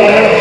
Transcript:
Yeah.